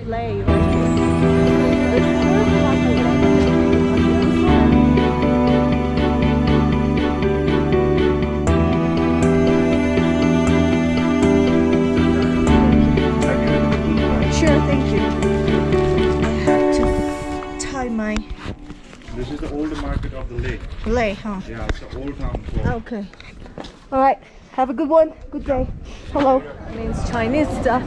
of Leh right here. It's sort of like a Sure, thank you. I have to tie my This is the old market of the lake. Leh, huh? Yeah, it's the old town. For Okay. All right. Have a good one. Good day. Hello. It Means Chinese stuff.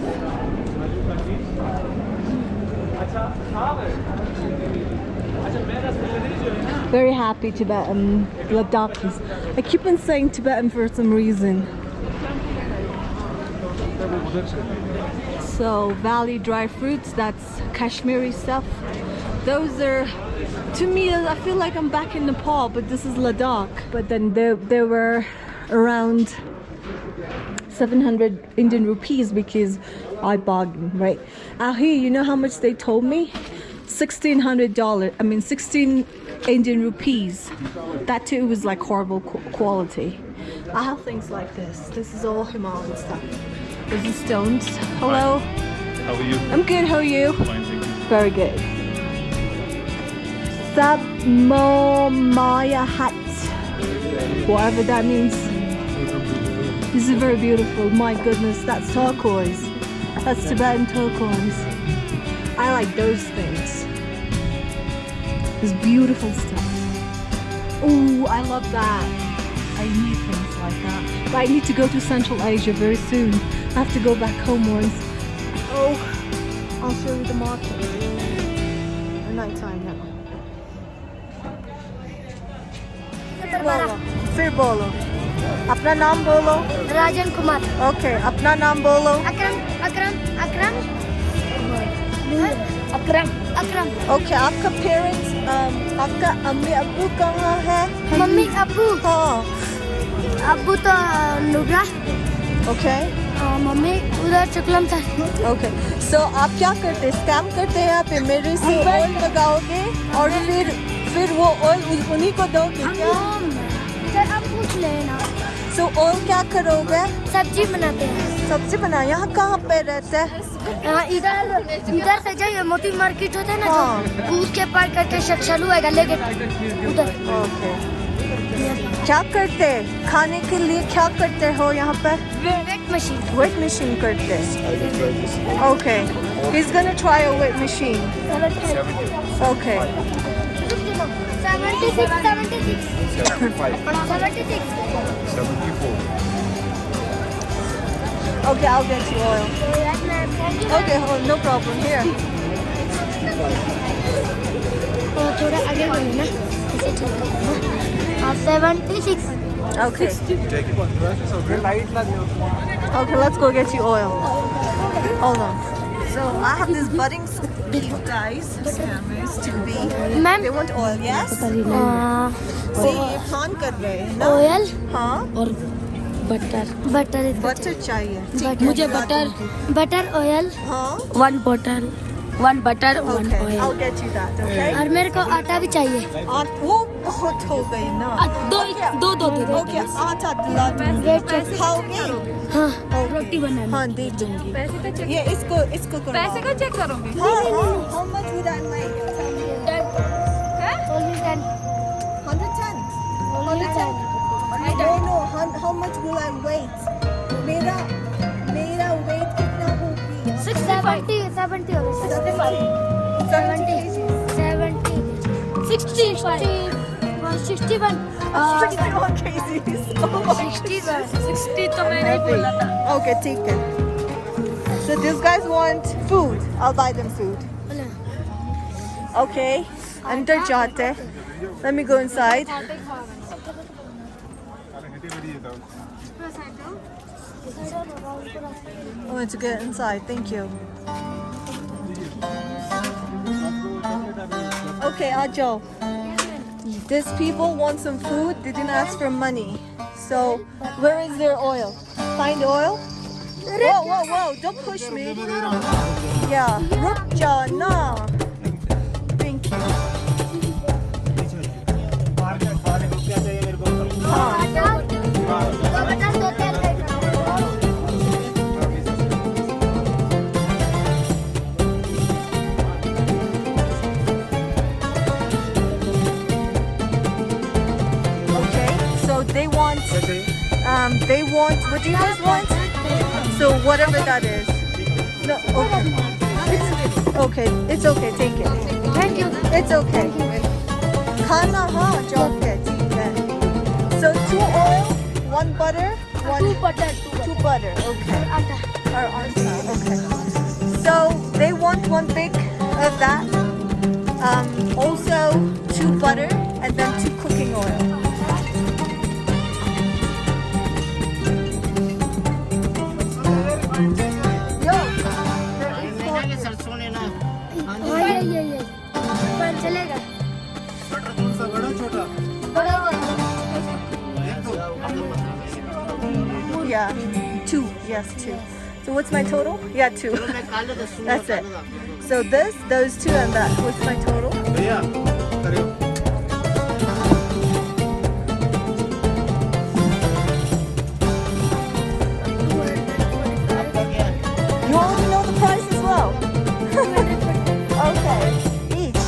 Very happy Tibetan Ladakhis. I keep on saying Tibetan for some reason. So Valley dry fruits, that's Kashmiri stuff. Those are, to me, I feel like I'm back in Nepal, but this is Ladakh. But then there, there were around 700 Indian rupees because I bargained, right? Out here, you know how much they told me? $1,600, I mean 16 Indian rupees. That too was like horrible quality. I have things like this. This is all Himalayan stuff. This is stones. Hello. How are you? I'm good, how are you? Fine, thank you. Very good. Sabmomaya hut. Whatever that means. This is very beautiful. My goodness, that's turquoise. That's Tibetan turquoise. I like those things. This beautiful stuff. Oh, I love that. I need things like that. But I need to go to Central Asia very soon. I have to go back home once. Oh, I'll show you the market. The night time now. Cerbolo. Cerbolo. अपना नाम बोलो। Rajan Kumar. Okay अपना नाम बोलो। Akram Akram Akram. Akram. Akram. Okay आपका parents आपका अम्मी अबू कहाँ है? मम्मी अबू हाँ। अब्बू तो नुब्रा ओके मम्मी उधर चुकलम था ओके सो आप क्या करते? हैं स्कैम करते हैं आप मेरे से ऑयल लगाओगे और फिर फिर वो ऑयल उन्हीं को दोगे क्या? सर आप पूछ लेना। सो so, और क्या करोगे? सब्ज़ी बनाते हैं। सब्ज़ी बना यहाँ कहाँ पे रहते हैं? इधर इधर से जाइए मोती मार्केट होता है ना हाँ। के पार करके शक्षालू आएगा लेके उधर। क्या करते? खाने के लिए क्या करते हो यहाँ पर? वेट मशीन वेट मशीन करते। Okay is gonna try a weight machine okay 76, 76. 75. 76. 74. Okay, I'll get you oil. Okay, hold, no problem. Here. थोड़ा आगे बढ़ो ना इसे ठीक करो seventy six Okay. Okay, let's go get you oil. Hold on. So I have these budding these guys scammers to be ma'am they want oil yes see ये plan कर रहे हैं ना ऑयल हाँ और बटर बटर बटर चाहिए मुझे butter butter oil हाँ one butter one butter one oil और मेरे को आटा भी चाहिए और वो बहुत हो गई ना दो दो दो दो। ओके आटा दिला खाओगे हाँ रोटी बनाना। हाँ दे दूँगी। पैसे तो का ये इसको इसको करो। पैसे का चेक करोगे? हाँ, हाँ हाँ how much would I like only 10 100 10 only 10 I don't know हाँ हाँ much will I weight मेरा मेरा weight कितना होगी 70 70 65 70 70 65 61 uh, 61. Oh 61. 60 to. Okay, take it. So these guys want food. I'll buy them food. Okay. under jate Let me go inside. I want to get inside. Thank you. Okay, I'll. These people want some food. They didn't ask for money. So, where is their oil? Find oil? Whoa, whoa, whoa. Don't push me. Yeah. Ruk ja do you guys want? So whatever that is. No, okay. okay, it's okay, take it. Thank you. It's okay. Kana ha, So two oil, one butter, one two butter, two butter. Okay. Okay. So they want one big of that. Um, also two butter and then two cooking oil. Yes, two. So what's my total? Yeah, two. That's it. So this, those two, and that. What's my total? Yeah. You already know the price as well. okay. Each.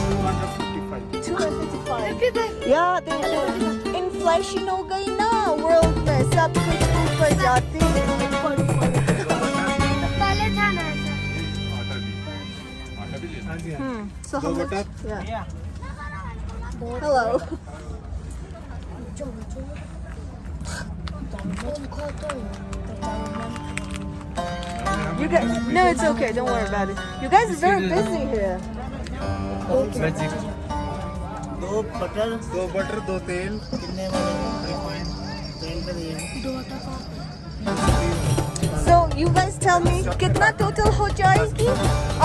Yeah, the inflation Hmm. So how दो much? Butter Yeah. Hello. You guys, no, it's okay. Don't worry about it. You guys are very busy here. दो butter दो butter दो तेल कितने वाले refined तेल का दिए So you guys tell me कितना टोटल हो जाएगी?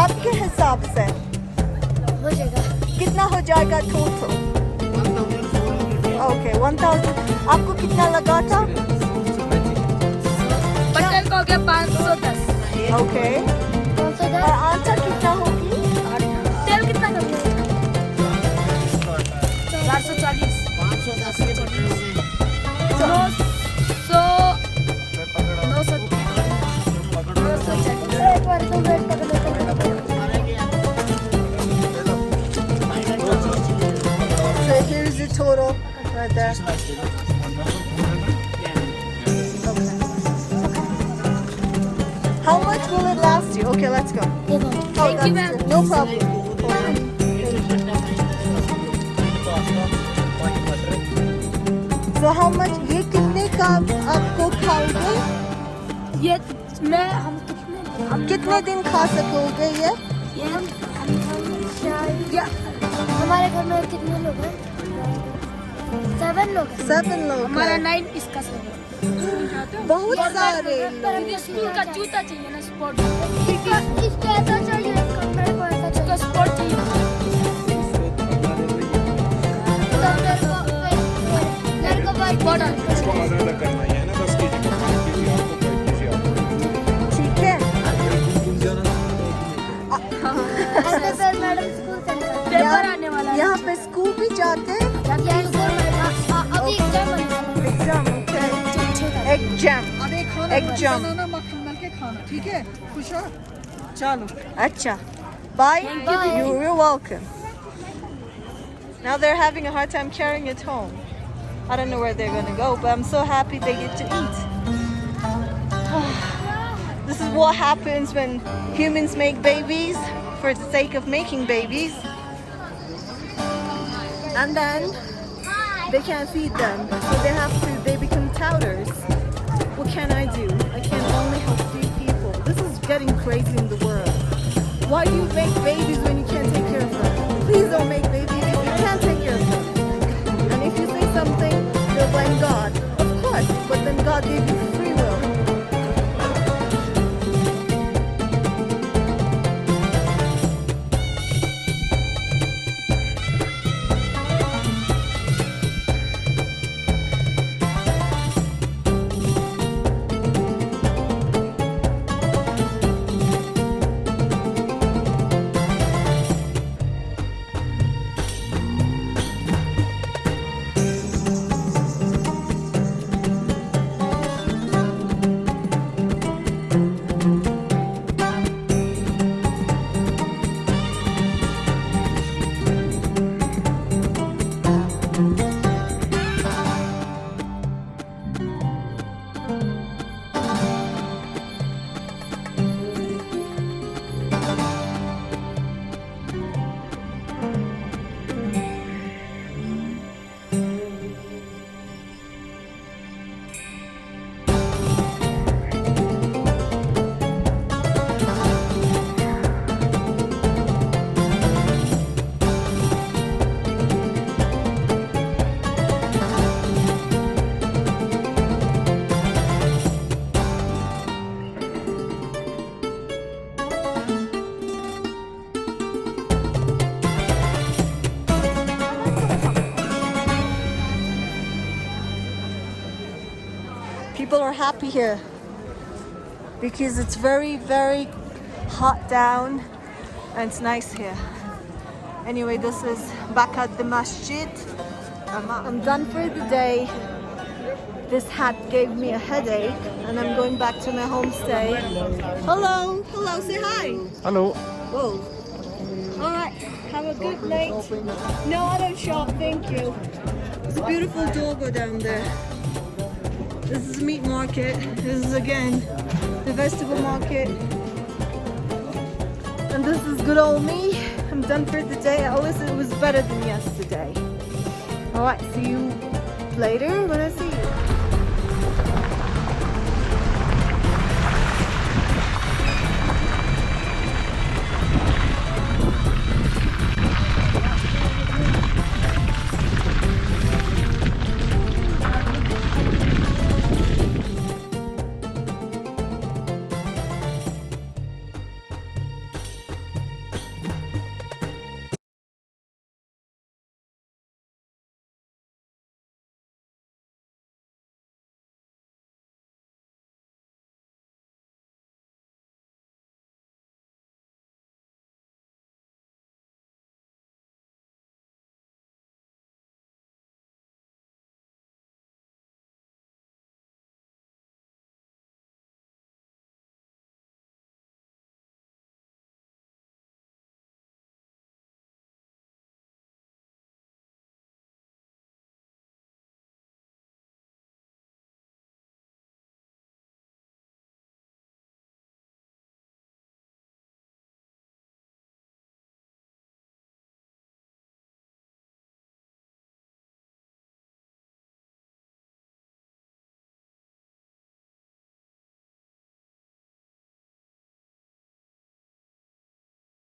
आपके हिसाब से। हो जाएगा। कितना हो जाएगा टोटल ओके वन थाउज़ेंड आपको कितना लगा था? पटल को हो गया पाँच सौ दस। ओके आंसर कितना होगा you? Okay, let's go. देखो Oh, Thank you, ma'am. No problem. So how much? ये कितने का आपको खाओगे? ये मैं हम कितने हम कितने दिन खा सकोगे ये? ये हम या हमारे घर में कितने लोग हैं सेवन लोग Seven लोग हमारा। नाइन इसका सेवन बहुत सारे स्कूल का जूता चाहिए ना स्पोर्ट यहाँ पे स्कूल भी जाते हैं। एग्ज़ाम होने वाला है एग्जाम ओके एग्जाम अरे खाना एग्जाम बनाना मक्खन मल के खाना ठीक है खुश हो चलो Acha. Bye. Bye. You- You're welcome. Now they're having a hard time carrying it home. I don't know where they're gonna go, but I'm so happy they get to eat. this is what happens when humans make babies for the sake of making babies. And then they can't feed them, so they have to, they become touters. what can I do? I can only help three people. This is getting crazy in the world. Why do you make babies when you can't take care of them? Please don't make babies if you can't take care of them. And if you say something, you'll blame God. Of course, but then God gave you happy here because it's very, very hot down and it's nice here. Anyway, this is back at the masjid. I'm, I'm done for the day. This hat gave me a headache and I'm going back to my homestay. Hello, hello, say hi. Hello. Whoa. All right, have a good night. No, I don't shop, thank you. It's a beautiful doggo down there. This is meat market. This is again the vegetable market. And this is good old me. I'm done for the day. At least it was better than yesterday. All right, see you later when I see you.